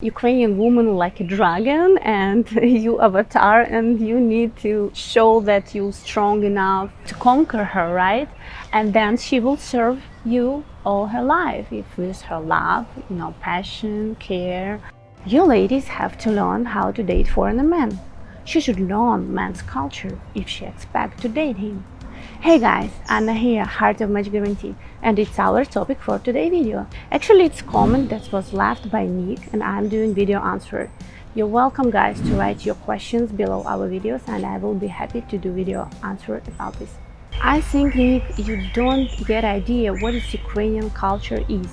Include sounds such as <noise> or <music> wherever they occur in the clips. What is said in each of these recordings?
Ukrainian woman like a dragon and <laughs> you avatar and you need to show that you're strong enough to conquer her, right? And then she will serve you all her life if with her love, you know, passion, care. You ladies have to learn how to date foreign men. She should learn man's culture if she expects to date him. Hey guys, Anna here, Heart of Match Guarantee, and it's our topic for today's video. Actually, it's comment that was left by Nick and I'm doing video answer. You're welcome guys to write your questions below our videos and I will be happy to do video answer about this. I think Nick, you don't get idea what is Ukrainian culture is.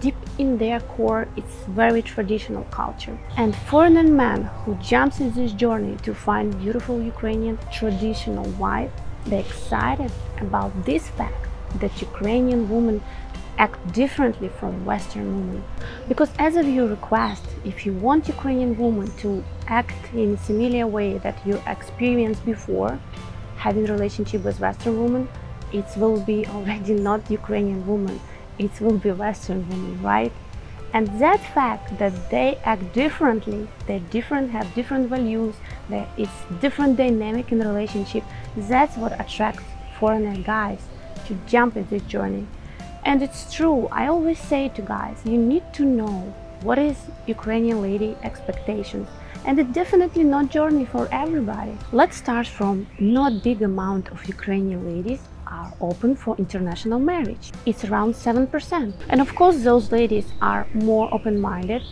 Deep in their core, it's very traditional culture. And foreigner man who jumps in this journey to find beautiful Ukrainian traditional wife they're excited about this fact that Ukrainian women act differently from Western women. Because as of your request, if you want Ukrainian women to act in a similar way that you experienced before, having relationship with Western women, it will be <laughs> already not Ukrainian woman, it will be Western woman, right? And that fact that they act differently, they different, have different values, that it's different dynamic in relationship, that's what attracts foreigner guys to jump in this journey. And it's true, I always say to guys, you need to know what is Ukrainian lady expectations and it's definitely not journey for everybody. Let's start from not big amount of Ukrainian ladies are open for international marriage. It's around 7%. And of course, those ladies are more open-minded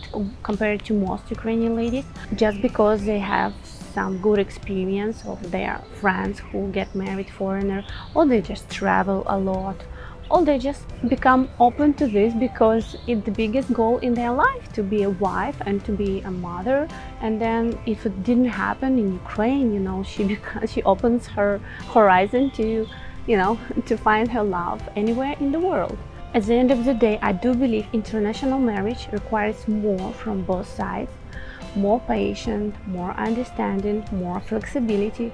compared to most Ukrainian ladies, just because they have some good experience of their friends who get married foreigner, or they just travel a lot, or they just become open to this because it's the biggest goal in their life to be a wife and to be a mother and then if it didn't happen in Ukraine you know she <laughs> she opens her horizon to you know, <laughs> to find her love anywhere in the world. At the end of the day, I do believe international marriage requires more from both sides, more patience, more understanding, more flexibility,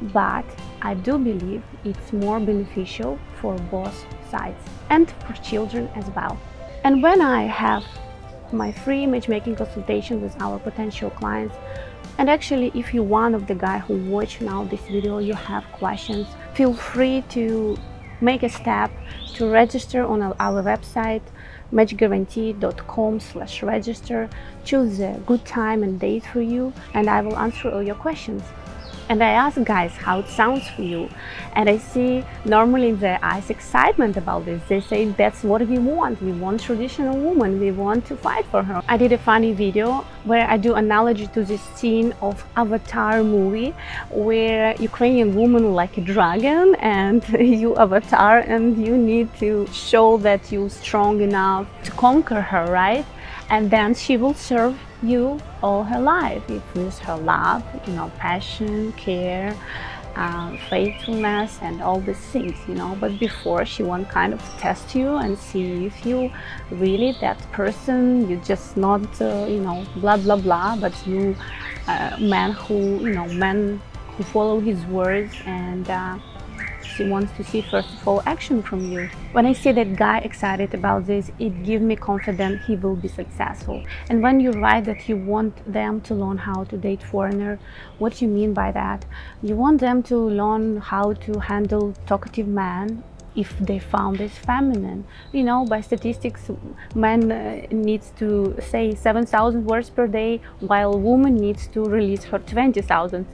but I do believe it's more beneficial for both sides and for children as well. And when I have my free matchmaking consultation with our potential clients, and actually, if you're one of the guys who watch now this video, you have questions, feel free to make a step to register on our website matchguarantee.com slash register choose a good time and date for you and I will answer all your questions and I ask guys how it sounds for you? And I see normally in their eyes excitement about this they say that's what we want. We want traditional woman. We want to fight for her. I did a funny video where I do analogy to this scene of Avatar movie where Ukrainian woman like a dragon and <laughs> you avatar and you need to show that you're strong enough to conquer her right? And then she will serve you all her life. With her love, you know, passion, care, uh, faithfulness and all these things, you know. But before she won't kind of test you and see if you really that person, you just not, uh, you know, blah, blah, blah, but you uh, man who, you know, man who follow his words and she wants to see first of all action from you. When I see that guy excited about this, it gives me confidence he will be successful. And when you write that you want them to learn how to date foreigner, what you mean by that? You want them to learn how to handle talkative man if they found this feminine. You know, by statistics, man uh, needs to say 7,000 words per day, while woman needs to release her 20,000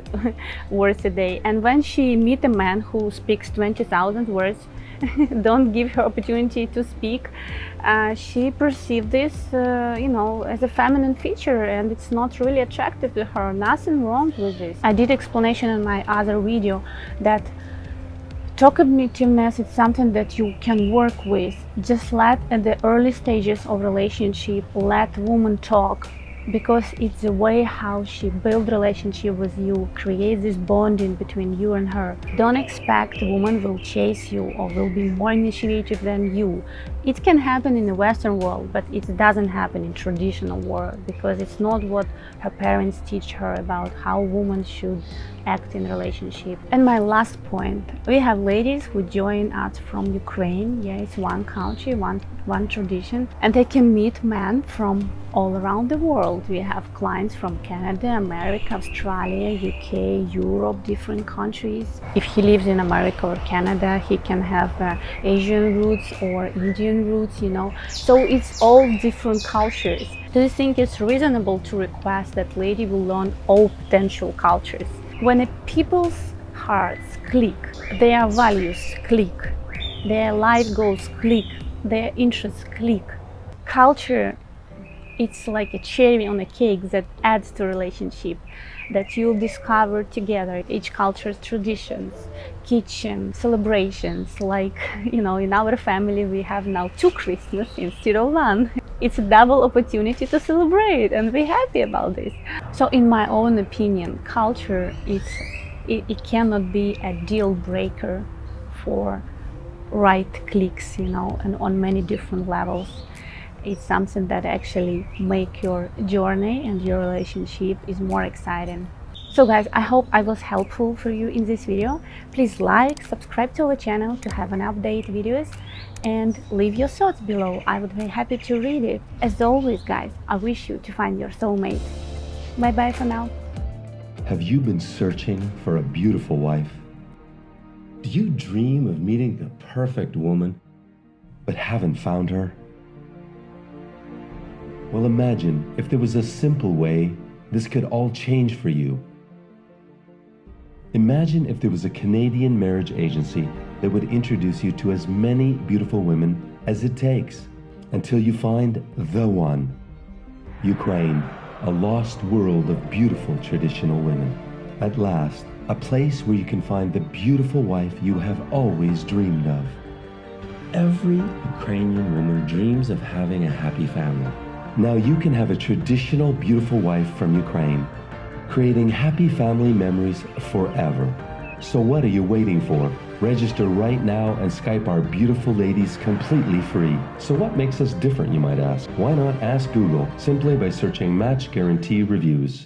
<laughs> words a day. And when she meet a man who speaks 20,000 words, <laughs> don't give her opportunity to speak, uh, she perceives this, uh, you know, as a feminine feature and it's not really attractive to her. Nothing wrong with this. I did explanation in my other video that Talkativeness is something that you can work with. Just let at the early stages of relationship, let woman talk because it's the way how she build relationship with you, create this bonding between you and her. Don't expect woman will chase you or will be more initiative than you. It can happen in the Western world, but it doesn't happen in traditional world because it's not what her parents teach her about how women should act in relationship. And my last point, we have ladies who join us from Ukraine. Yeah, it's one country, one one tradition, and they can meet men from all around the world. We have clients from Canada, America, Australia, UK, Europe, different countries. If he lives in America or Canada, he can have uh, Asian roots or Indian roots, you know. So it's all different cultures. Do you think it's reasonable to request that lady will learn all potential cultures? When a people's hearts click, their values click, their life goals click, their interests click. Culture, it's like a cherry on a cake that adds to relationship that you'll discover together each culture's traditions kitchen celebrations. Like you know in our family we have now two christmas instead of one. It's a double opportunity to celebrate and be happy about this. So in my own opinion culture it, it cannot be a deal breaker for right clicks, you know, and on many different levels. It's something that actually make your journey and your relationship is more exciting. So guys, I hope I was helpful for you in this video. Please like, subscribe to our channel to have an update videos and leave your thoughts below. I would be happy to read it. As always guys, I wish you to find your soulmate. Bye bye for now. Have you been searching for a beautiful wife? Do you dream of meeting the perfect woman, but haven't found her? Well, imagine if there was a simple way this could all change for you. Imagine if there was a Canadian marriage agency that would introduce you to as many beautiful women as it takes until you find the one. Ukraine, a lost world of beautiful traditional women. At last, a place where you can find the beautiful wife you have always dreamed of. Every Ukrainian woman dreams of having a happy family. Now you can have a traditional beautiful wife from Ukraine, creating happy family memories forever. So what are you waiting for? Register right now and Skype our beautiful ladies completely free. So what makes us different, you might ask? Why not ask Google simply by searching Match Guarantee Reviews?